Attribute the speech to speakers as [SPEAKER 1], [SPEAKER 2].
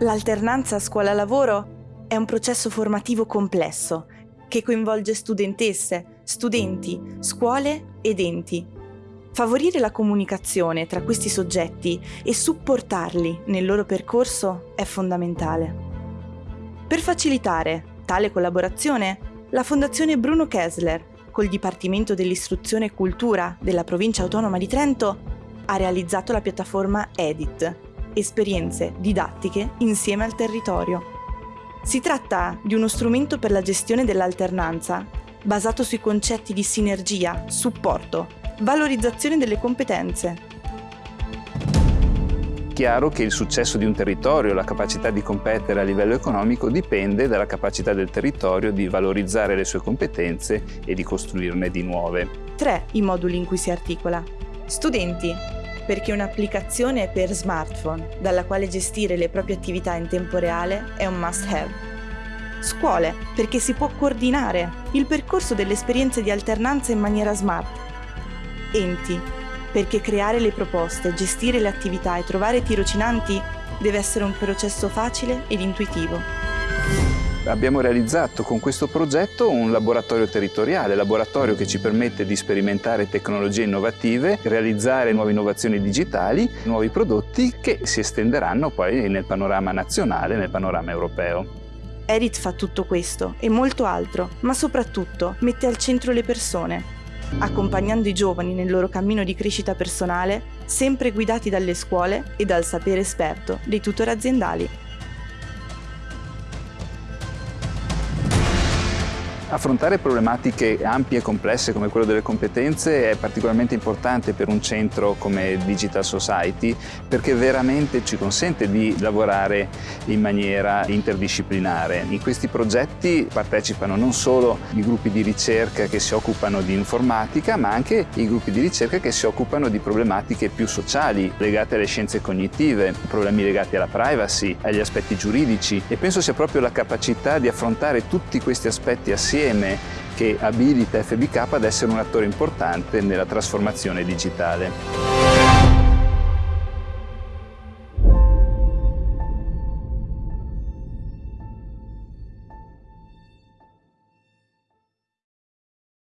[SPEAKER 1] L'alternanza scuola-lavoro è un processo formativo complesso che coinvolge studentesse, studenti, scuole ed enti. Favorire la comunicazione tra questi soggetti e supportarli nel loro percorso è fondamentale. Per facilitare tale collaborazione, la Fondazione Bruno Kessler, col Dipartimento dell'Istruzione e Cultura della Provincia Autonoma di Trento, ha realizzato la piattaforma EDIT, esperienze didattiche insieme al territorio. Si tratta di uno strumento per la gestione dell'alternanza, basato sui concetti di sinergia, supporto, valorizzazione delle competenze.
[SPEAKER 2] Chiaro che il successo di un territorio, la capacità di competere a livello economico dipende dalla capacità del territorio di valorizzare le sue competenze e di costruirne di nuove.
[SPEAKER 1] Tre i moduli in cui si articola. Studenti, perché un'applicazione per smartphone dalla quale gestire le proprie attività in tempo reale è un must-have. Scuole, perché si può coordinare il percorso delle esperienze di alternanza in maniera smart. Enti, perché creare le proposte, gestire le attività e trovare tirocinanti deve essere un processo facile ed intuitivo.
[SPEAKER 2] Abbiamo realizzato con questo progetto un laboratorio territoriale, laboratorio che ci permette di sperimentare tecnologie innovative, realizzare nuove innovazioni digitali, nuovi prodotti che si estenderanno poi nel panorama nazionale, nel panorama europeo.
[SPEAKER 1] Erit fa tutto questo e molto altro, ma soprattutto mette al centro le persone, accompagnando i giovani nel loro cammino di crescita personale, sempre guidati dalle scuole e dal sapere esperto dei tutor aziendali.
[SPEAKER 2] Affrontare problematiche ampie e complesse come quello delle competenze è particolarmente importante per un centro come Digital Society perché veramente ci consente di lavorare in maniera interdisciplinare. In questi progetti partecipano non solo i gruppi di ricerca che si occupano di informatica ma anche i gruppi di ricerca che si occupano di problematiche più sociali legate alle scienze cognitive, problemi legati alla privacy, agli aspetti giuridici e penso sia proprio la capacità di affrontare tutti questi aspetti assieme insieme che abilita FBK ad essere un attore importante nella trasformazione digitale.